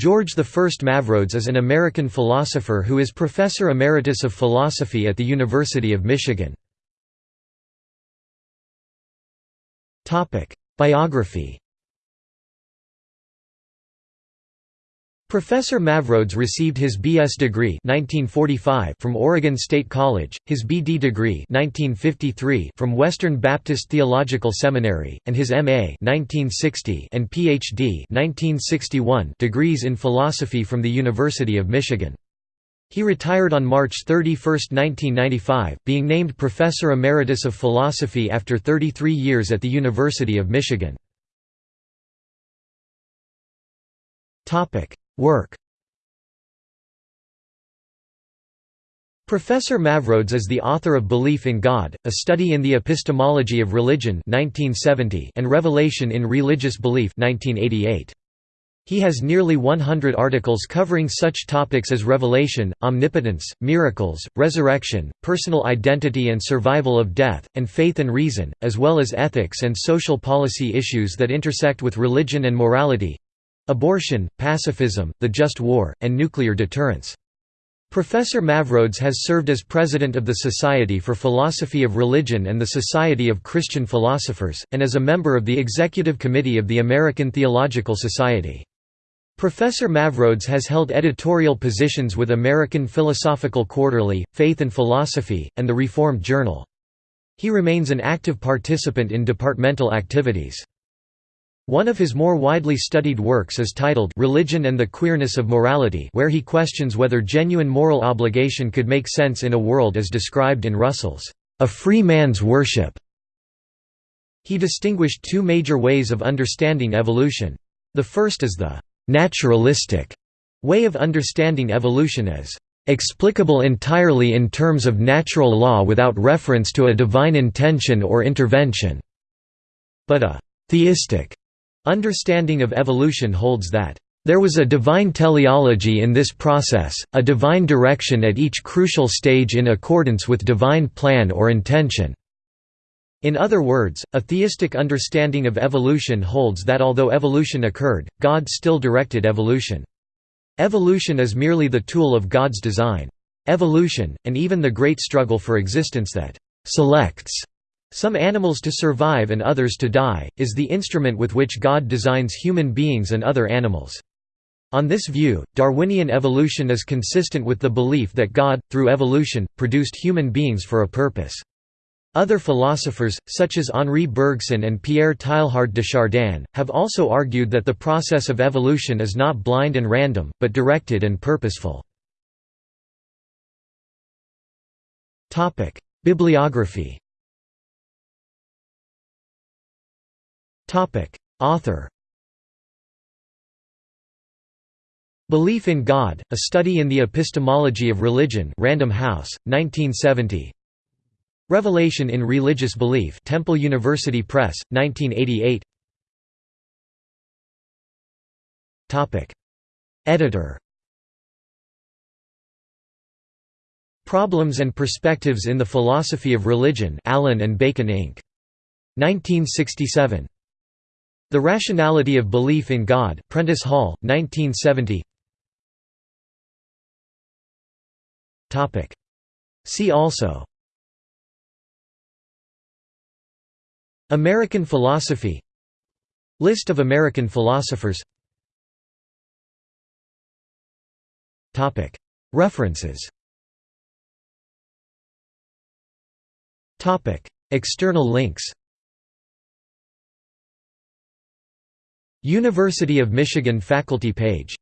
George I. Mavrodes is an American philosopher who is Professor Emeritus of Philosophy at the University of Michigan. Biography Professor Mavrodes received his B.S. degree 1945 from Oregon State College, his B.D. degree 1953 from Western Baptist Theological Seminary, and his M.A. 1960 and Ph.D. 1961 degrees in philosophy from the University of Michigan. He retired on March 31, 1995, being named Professor Emeritus of Philosophy after 33 years at the University of Michigan. Work Professor Mavrodes is the author of Belief in God, A Study in the Epistemology of Religion 1970 and Revelation in Religious Belief 1988. He has nearly 100 articles covering such topics as revelation, omnipotence, miracles, resurrection, personal identity and survival of death, and faith and reason, as well as ethics and social policy issues that intersect with religion and morality, Abortion, pacifism, the just war, and nuclear deterrence. Professor Mavrodes has served as president of the Society for Philosophy of Religion and the Society of Christian Philosophers, and as a member of the Executive Committee of the American Theological Society. Professor Mavrodes has held editorial positions with American Philosophical Quarterly, Faith and Philosophy, and the Reformed Journal. He remains an active participant in departmental activities. One of his more widely studied works is titled Religion and the Queerness of Morality where he questions whether genuine moral obligation could make sense in a world as described in Russell's A Free Man's Worship. He distinguished two major ways of understanding evolution. The first is the «naturalistic» way of understanding evolution as «explicable entirely in terms of natural law without reference to a divine intention or intervention», but a «theistic» Understanding of evolution holds that, "...there was a divine teleology in this process, a divine direction at each crucial stage in accordance with divine plan or intention." In other words, a theistic understanding of evolution holds that although evolution occurred, God still directed evolution. Evolution is merely the tool of God's design. Evolution, and even the great struggle for existence that «selects» Some animals to survive and others to die, is the instrument with which God designs human beings and other animals. On this view, Darwinian evolution is consistent with the belief that God, through evolution, produced human beings for a purpose. Other philosophers, such as Henri Bergson and Pierre Teilhard de Chardin, have also argued that the process of evolution is not blind and random, but directed and purposeful. Bibliography Author Belief in God, A Study in the Epistemology of Religion Random House, 1970 Revelation in Religious Belief Temple University Press, 1988 Editor Problems and Perspectives in the Philosophy of Religion Allyn and Bacon Inc. 1967 the Rationality of Belief in God Prentice Hall, 1970 See also. American philosophy. List of American philosophers. References. External links University of Michigan faculty page